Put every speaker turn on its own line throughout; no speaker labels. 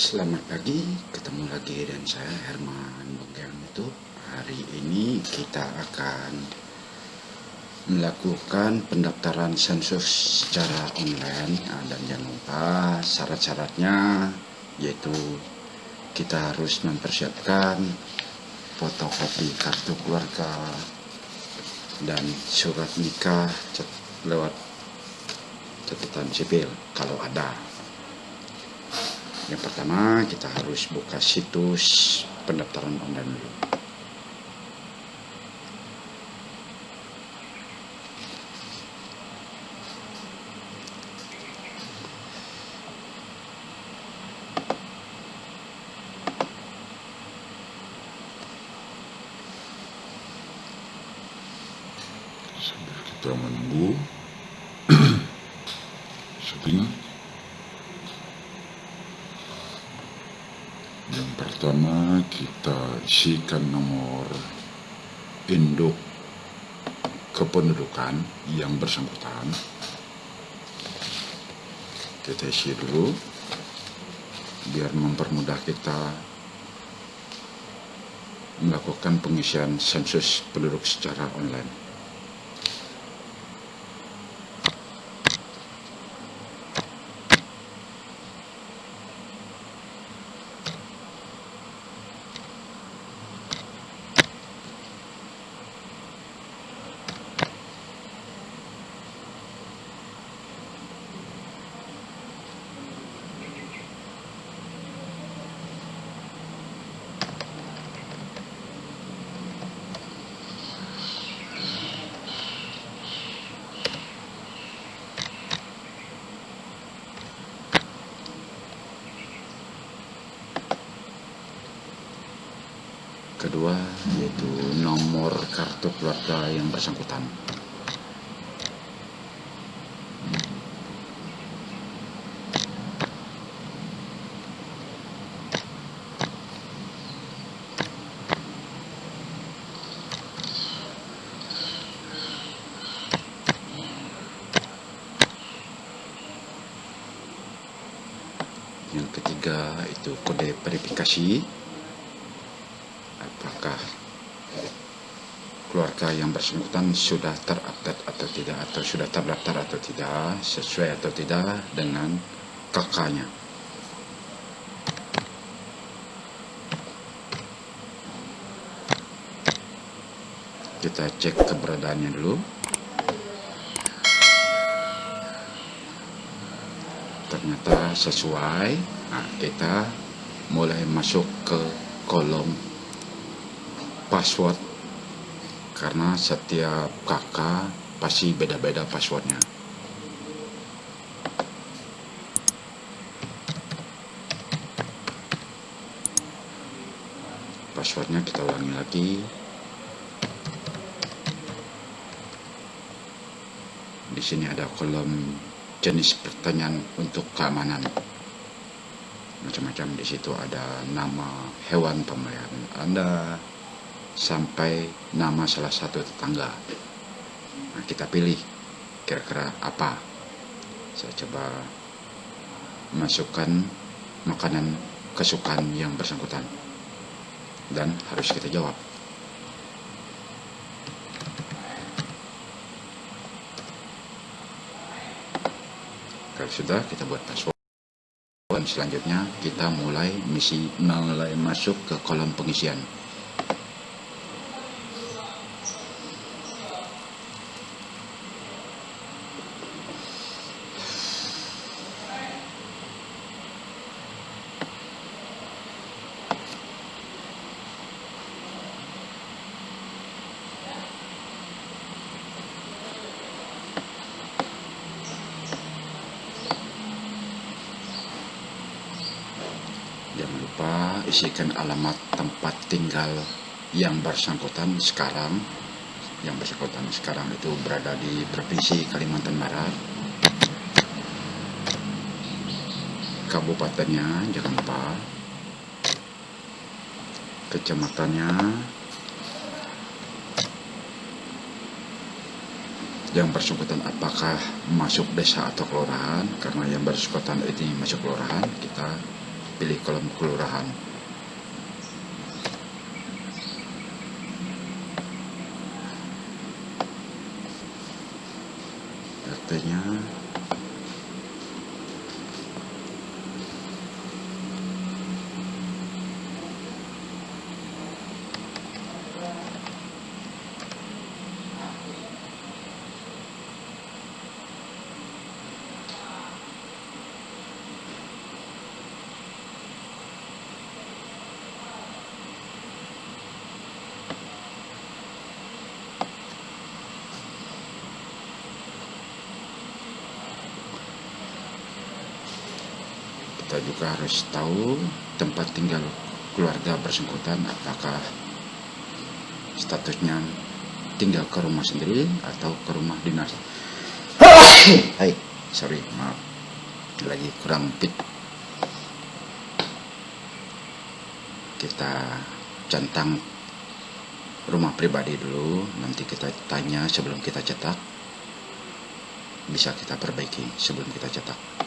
Selamat pagi, ketemu lagi dan saya Herman Bengkel itu. Hari ini kita akan melakukan pendaftaran sensus secara online nah, dan jangan lupa syarat-syaratnya yaitu kita harus mempersiapkan fotokopi kartu keluarga dan surat nikah lewat catatan sipil kalau ada yang pertama kita harus buka situs pendaftaran online dulu.
Sambil kita menunggu syuting yang pertama kita isikan nomor induk kependudukan yang bersangkutan. Kita isi dulu biar mempermudah kita melakukan pengisian sensus penduduk secara online
kedua yaitu nomor kartu keluarga yang bersangkutan. Yang ketiga itu kode verifikasi apakah keluarga yang bersangkutan sudah terupdate atau tidak atau sudah terdaftar atau tidak sesuai atau tidak dengan kakaknya? Kita cek keberadaannya dulu. Ternyata sesuai. Nah kita mulai masuk ke kolom password. Karena setiap kakak pasti beda-beda passwordnya. Passwordnya kita ulangi lagi. Di sini ada kolom jenis pertanyaan untuk keamanan. Macam-macam di situ ada nama hewan pemeliharaan Anda sampai nama salah satu tetangga. Nah, kita pilih kira-kira apa. Saya coba masukkan makanan kesukaan yang bersangkutan. Dan harus kita jawab. Kalau sudah kita buat password. Dan selanjutnya kita mulai misi mulai masuk ke kolom pengisian Jangan lupa isikan alamat tempat tinggal yang bersangkutan sekarang. Yang bersangkutan sekarang itu berada di Provinsi Kalimantan Barat. Kabupatennya jangan lupa. Kecamatannya. Yang bersangkutan apakah masuk desa atau kelurahan. Karena yang bersangkutan ini masuk kelurahan, kita pilih kolom kelurahan italien. Juga harus tahu tempat tinggal keluarga bersangkutan apakah statusnya tinggal ke rumah sendiri atau ke rumah dinas. Hai, sorry, maaf. Lagi kurang fit. Kita centang rumah pribadi dulu, nanti kita tanya sebelum kita cetak. Bisa kita perbaiki sebelum kita cetak.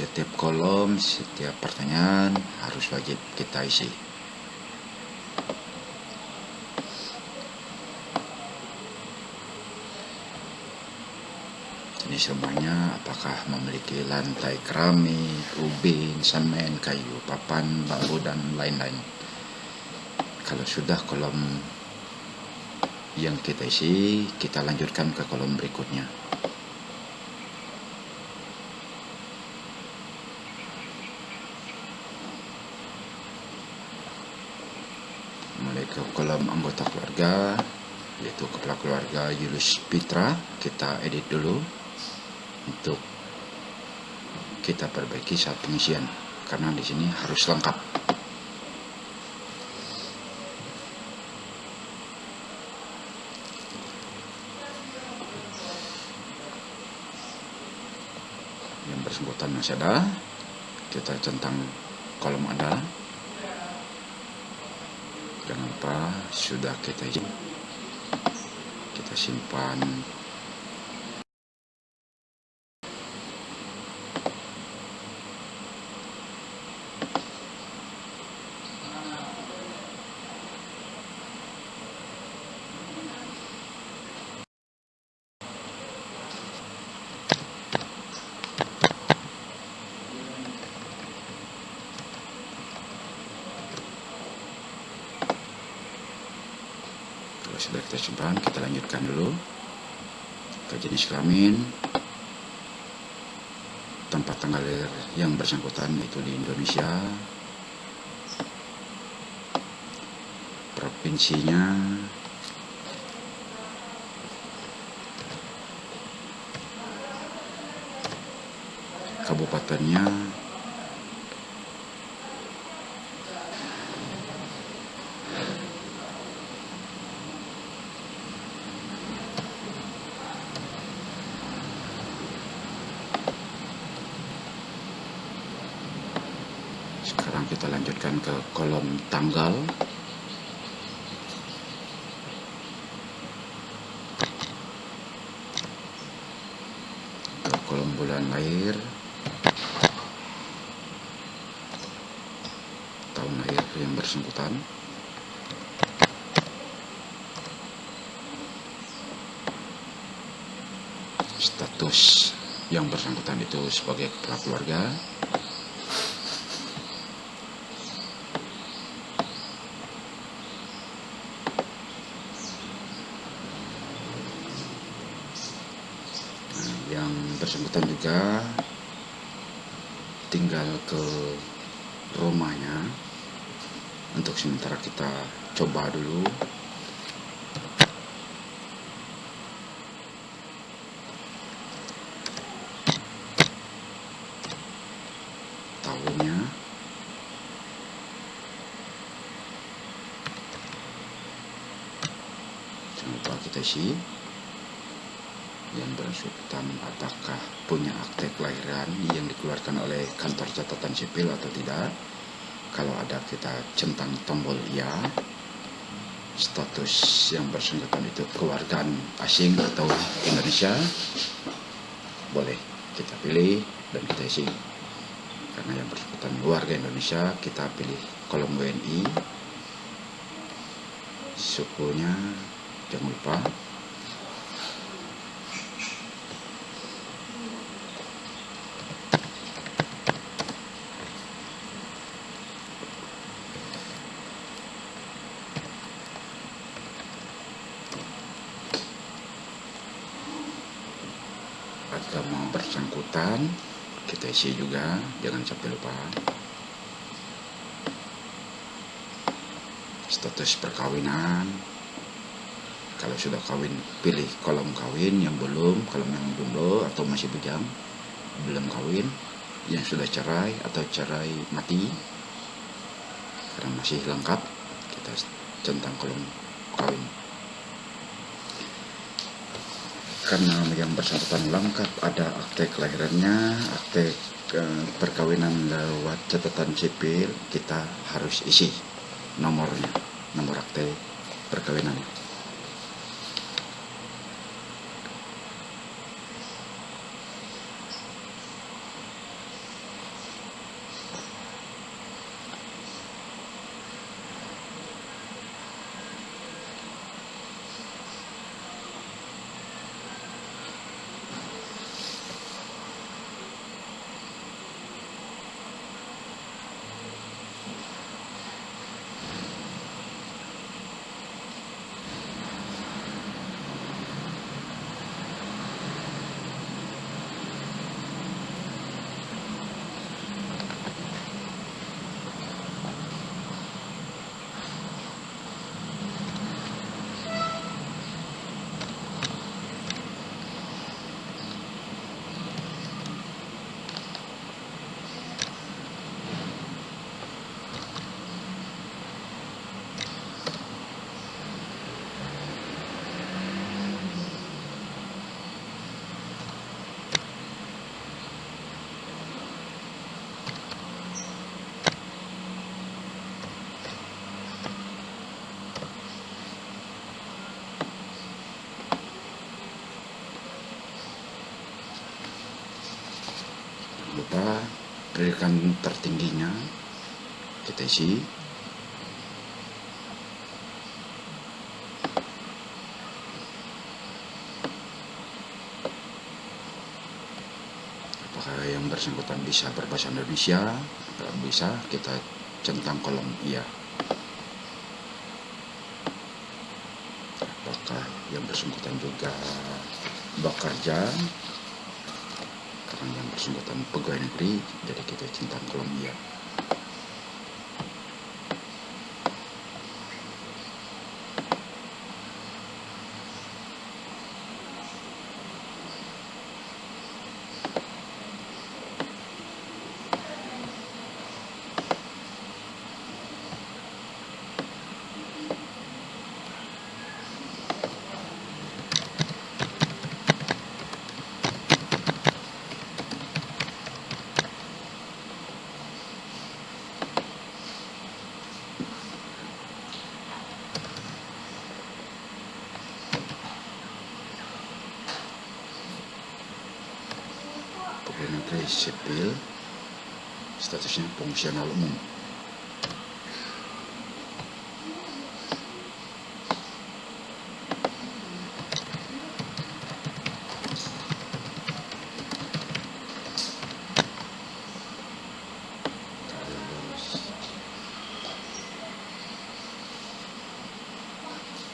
setiap kolom, setiap pertanyaan harus wajib kita isi. Ini semuanya apakah memiliki lantai keramik, ubin, semen, kayu, papan, bambu, dan lain-lain. Kalau sudah kolom yang kita isi, kita lanjutkan ke kolom berikutnya. Ke kolom anggota keluarga yaitu kepala keluarga Yulus Pitra kita edit dulu untuk kita perbaiki saat pengisian karena di sini harus lengkap. Yang bersangkutan masih ada. Kita centang kolom ada lupa sudah kita kita simpan kalau sudah kita simpan kita lanjutkan dulu. Ke jenis kelamin tempat tanggal yang bersangkutan itu di Indonesia. Provinsinya. Kabupatennya sekarang kita lanjutkan ke kolom tanggal. Ke kolom bulan lahir tahun lahir yang bersangkutan. Status yang bersangkutan itu sebagai kepala keluarga Nah, yang bersangkutan juga tinggal ke rumahnya. Untuk sementara kita coba dulu. Tahunnya jangan lupa kita isi yang bersangkutan apakah punya akte kelahiran yang dikeluarkan oleh kantor catatan sipil atau tidak? Kalau ada kita centang tombol iya status yang bersangkutan itu kewargaan asing atau Indonesia. Boleh kita pilih dan kita isi. Karena yang bersangkutan warga Indonesia kita pilih kolom WNI sukunya jangan lupa kita isi juga jangan sampai lupa. Status perkawinan. Kalau sudah kawin pilih kolom kawin yang belum kalau yang jomblo atau masih bujang belum kawin yang sudah cerai atau cerai mati karena masih lengkap kita centang kolom kawin karena yang bersangkutan lengkap ada akte kelahirannya akte eh, perkawinan lewat catatan sipil kita harus isi nomornya nomor akte perkawinan pendidikan tertingginya kita isi. Apakah yang bersangkutan bisa berbahasa Indonesia? Kalau bisa kita centang kolom iya. Apakah yang bersangkutan juga bekerja bersangkutan pegawai negeri jadi kita centang kolom iya pegawai negeri sipil statusnya fungsional umum Terus,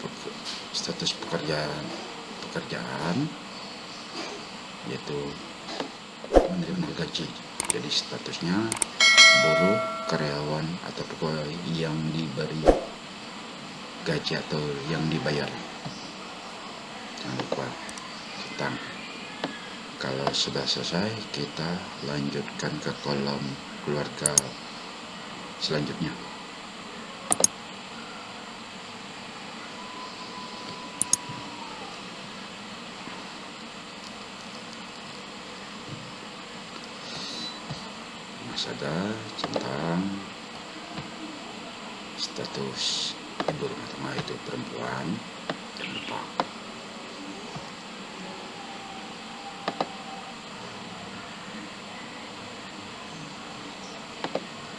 peke- status pekerjaan pekerjaan yaitu menerima gaji. Jadi statusnya buruh, karyawan atau pegawai yang diberi gaji atau yang dibayar. Jangan lupa tentang kalau sudah selesai kita lanjutkan ke kolom keluarga selanjutnya. Mas ada tentang status ibu rumah tangga itu perempuan jangan lupa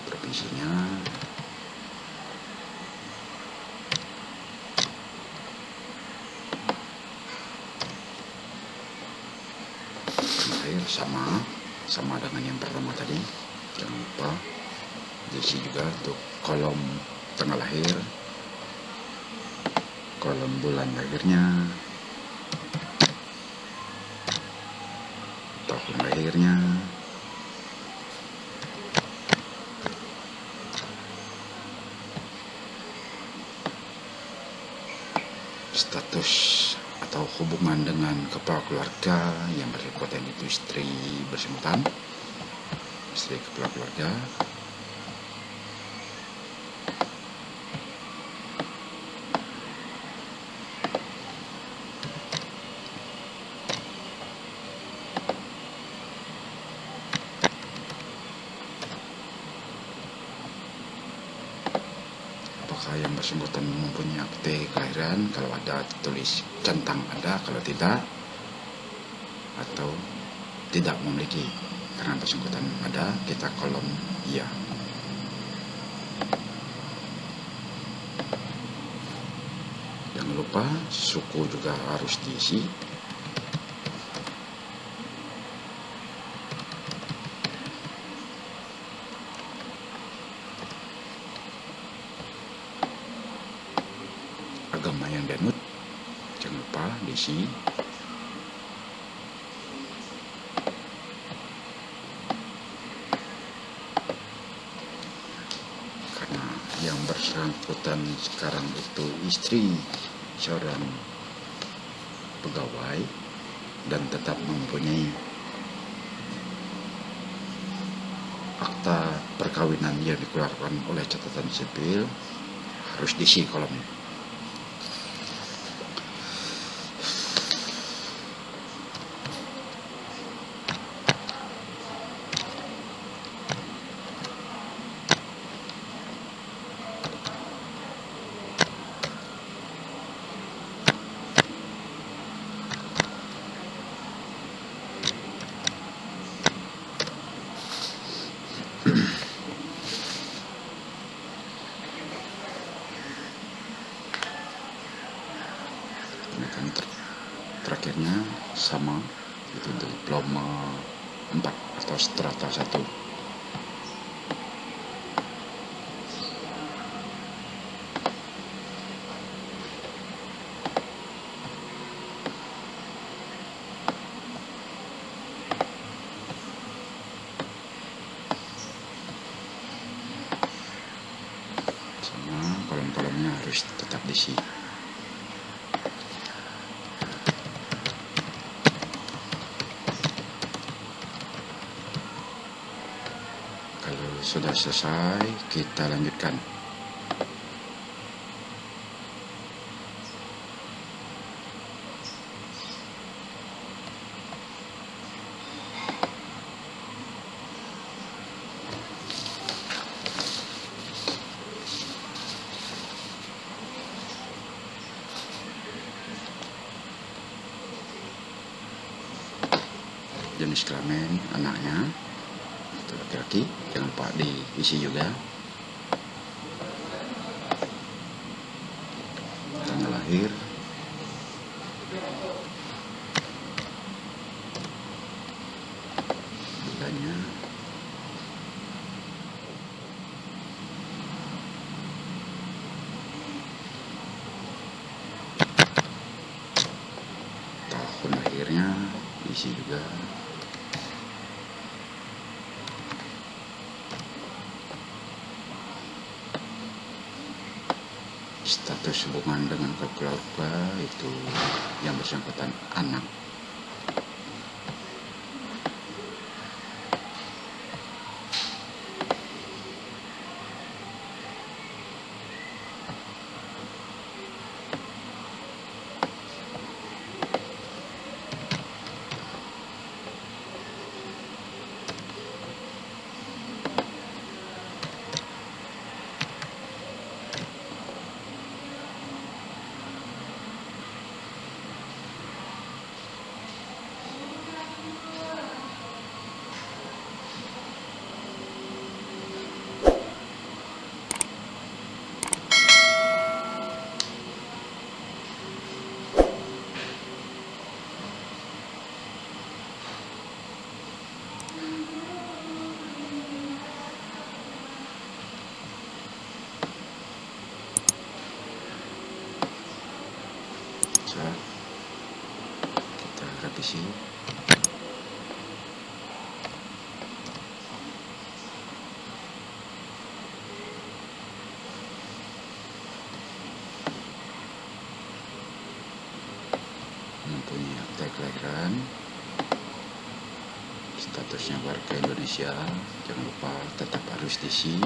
provinsinya air sama. Sama dengan yang pertama tadi. Jangan lupa. Diisi juga untuk kolom tanggal lahir. Kolom bulan lahirnya. Tahun lahirnya. Status hubungan dengan kepala keluarga yang berkekuatan itu istri bersangkutan istri kepala keluarga apakah yang bersangkutan mempunyai akte kelahiran. Kalau ada tulis centang ada kalau tidak atau tidak memiliki karena bersangkutan ada kita kolom iya. Jangan lupa suku juga harus diisi agama yang dianut jangan lupa diisi karena yang bersangkutan sekarang itu istri seorang pegawai dan tetap mempunyai akta perkawinan yang dikeluarkan oleh catatan sipil harus diisi kolom tratos tratas a tú. Selesai, kita lanjutkan. Jenis kelamin anaknya, itu laki-laki jangan lupa diisi juga. Tanggal lahir bulannya tahun lahirnya diisi juga status keluarga itu yang bersangkutan anak kita akta kelahiran statusnya warga Indonesia jangan lupa tetap harus diisi.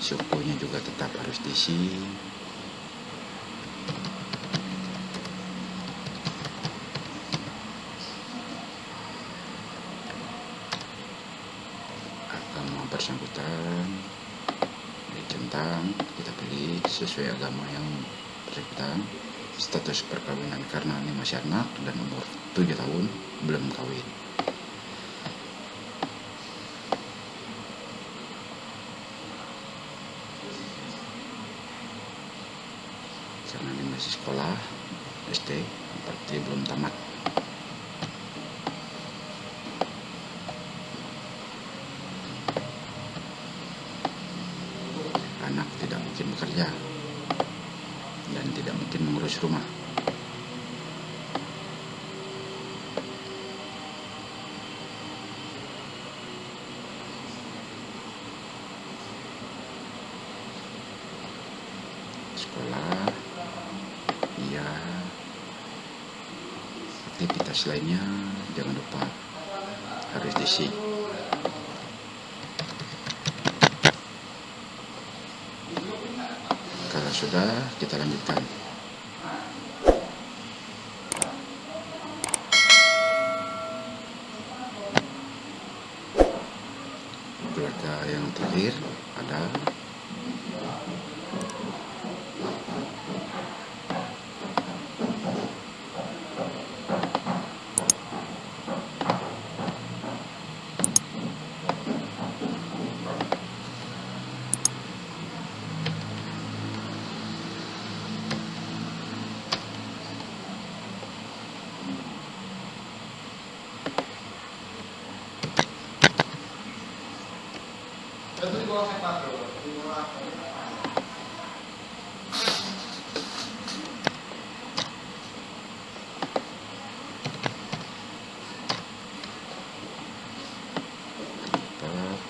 Sukunya juga tetap harus diisi agama bersangkutan dicentang kita pilih sesuai agama yang bersangkutan status perkawinan karena ini masih anak dan umur 7 tahun belum kawin. Karena ini masih sekolah SD berarti belum tamat anak tidak mungkin bekerja dan tidak mungkin mengurus rumah sekolah iya aktivitas lainnya jangan lupa harus diisi sudah kita lanjutkan keluarga yang terakhir ada apa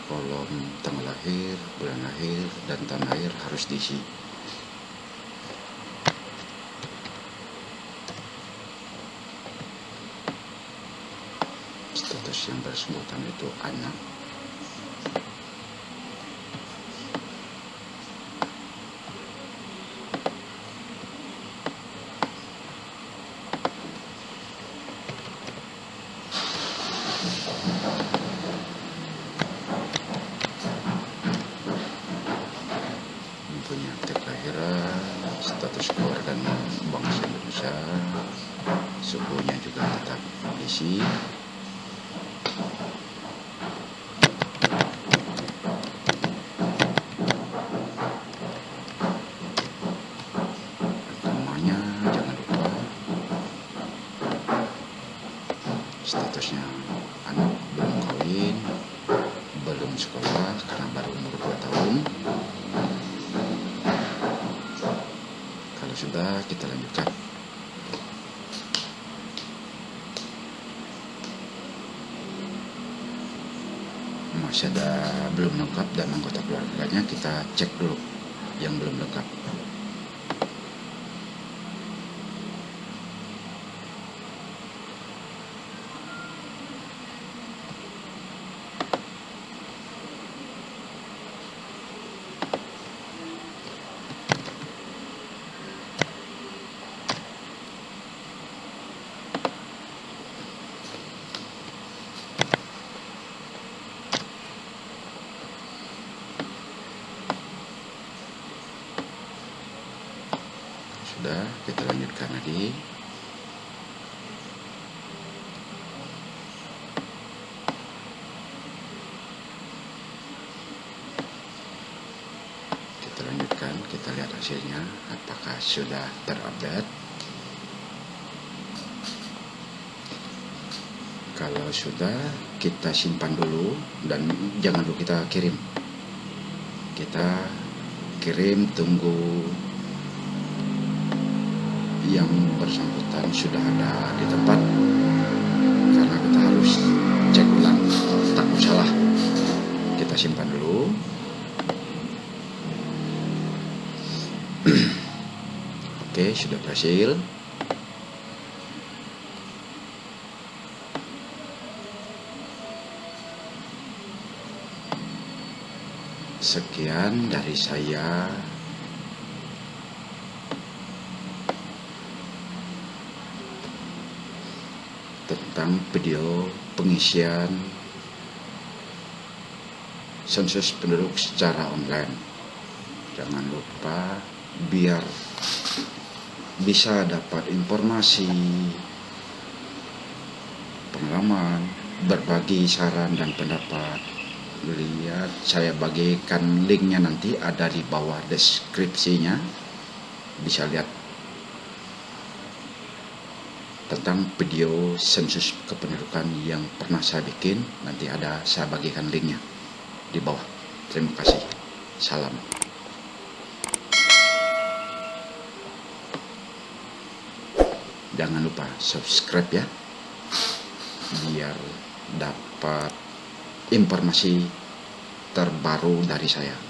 kolom tanggal lahir, bulan lahir, dan tahun diisi. Status yang bersangkutan itu anak. mempunyai akte kelahiran, status keluarga bangsa Indonesia, sukunya juga tetap diisi. Agamanya jangan lupa. Statusnya anak belum kawin, belum sekolah karena baru umur 2 tahun. Kalau sudah kita lanjutkan. Ada belum lengkap dan anggota keluarganya kita cek dulu yang belum lengkap. Sudah, kita lanjutkan lagi. Kita lanjutkan, kita lihat hasilnya apakah sudah terupdate. Kalau sudah, kita simpan dulu dan jangan dulu kita kirim. Kita kirim tunggu yang bersangkutan sudah ada di tempat karena kita harus cek ulang. Takut salah kita simpan dulu. Oke sudah berhasil. Sekian dari saya tentang video pengisian sensus penduduk secara online. Jangan lupa biar bisa dapat informasi, pengalaman, berbagi saran dan pendapat. Lihat saya bagikan linknya nanti ada di bawah deskripsinya. Bisa lihat tentang video sensus kependudukan yang pernah saya bikin. Nanti ada saya bagikan linknya di bawah. Terima kasih. Salam. Jangan lupa subscribe ya biar dapat informasi terbaru dari saya